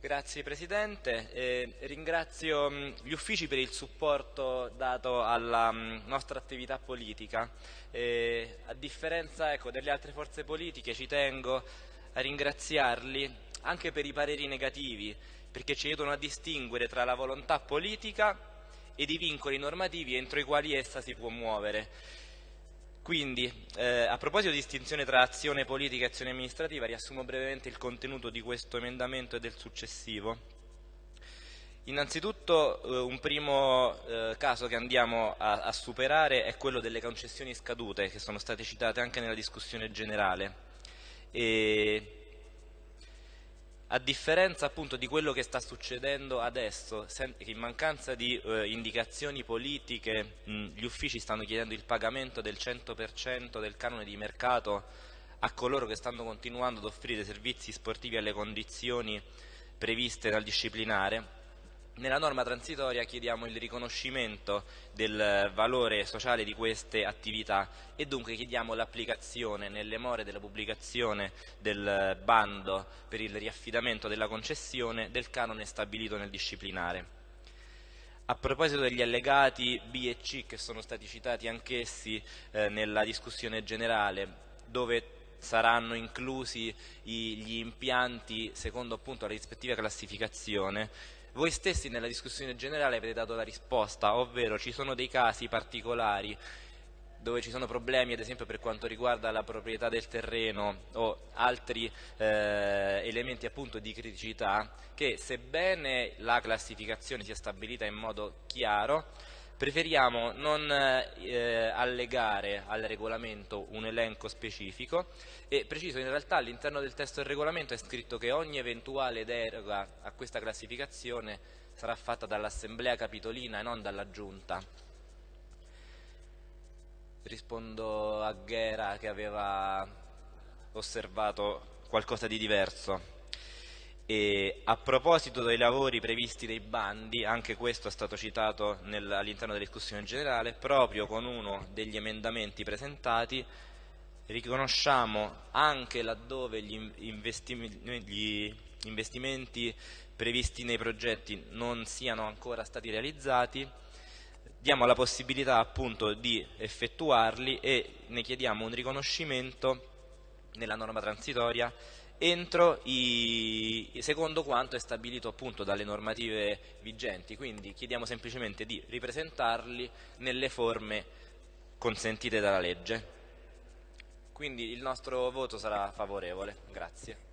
Grazie Presidente, eh, ringrazio mh, gli uffici per il supporto dato alla mh, nostra attività politica. Eh, a differenza ecco, delle altre forze politiche ci tengo a ringraziarli anche per i pareri negativi, perché ci aiutano a distinguere tra la volontà politica ed i vincoli normativi entro i quali essa si può muovere. Quindi, eh, a proposito di distinzione tra azione politica e azione amministrativa, riassumo brevemente il contenuto di questo emendamento e del successivo. Innanzitutto eh, un primo eh, caso che andiamo a, a, superare è quello delle concessioni scadute che sono state citate anche nella discussione generale. E a differenza appunto di quello che sta succedendo adesso, in mancanza di eh, indicazioni politiche mh, gli uffici stanno chiedendo il pagamento del 100% del canone di mercato a coloro che stanno continuando ad offrire servizi sportivi alle condizioni previste dal disciplinare, nella norma transitoria chiediamo il riconoscimento del valore sociale di queste attività e dunque chiediamo l'applicazione nelle more della pubblicazione del bando per il riaffidamento della concessione del canone stabilito nel disciplinare. A proposito degli allegati B e C che sono stati citati anch'essi eh, nella discussione generale, dove saranno inclusi gli impianti secondo appunto la rispettiva classificazione, voi stessi nella discussione generale avete dato la risposta, ovvero ci sono dei casi particolari dove ci sono problemi ad esempio per quanto riguarda la proprietà del terreno o altri eh, elementi appunto di criticità che sebbene la classificazione sia stabilita in modo chiaro preferiamo non eh, allegare al regolamento un elenco specifico e preciso in realtà all'interno del testo del regolamento è scritto che ogni eventuale deroga a questa classificazione sarà fatta dall'assemblea capitolina e non dalla giunta. Rispondo a Ghera che aveva osservato qualcosa di diverso e a proposito dei lavori previsti dei bandi, anche questo è stato citato all'interno della discussione generale, proprio con uno degli emendamenti presentati riconosciamo anche laddove gli, gli investimenti previsti nei progetti non siano ancora stati realizzati, diamo la possibilità appunto di effettuarli e ne chiediamo un riconoscimento nella norma transitoria entro i, secondo quanto è stabilito appunto dalle normative vigenti, quindi chiediamo semplicemente di ripresentarli nelle forme consentite dalla legge. Quindi il nostro voto sarà favorevole. Grazie.